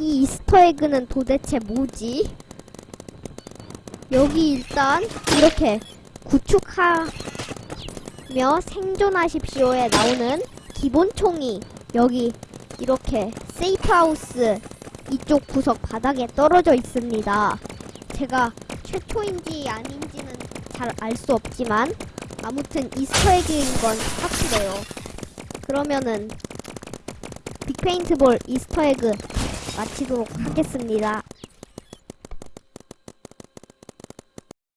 이 Easter egg는 도대체 뭐지? 여기 일단 이렇게 구축하며 생존하십시오에 나오는 기본 총이 여기 이렇게 safe house 이쪽 구석 바닥에 떨어져 있습니다. 제가 최초인지 아닌지는 잘 알 수 없지만 아무튼 Easter egg인 건 확실해요. 그러면은 빅페인트볼 이스터에그 마치도록 하겠습니다.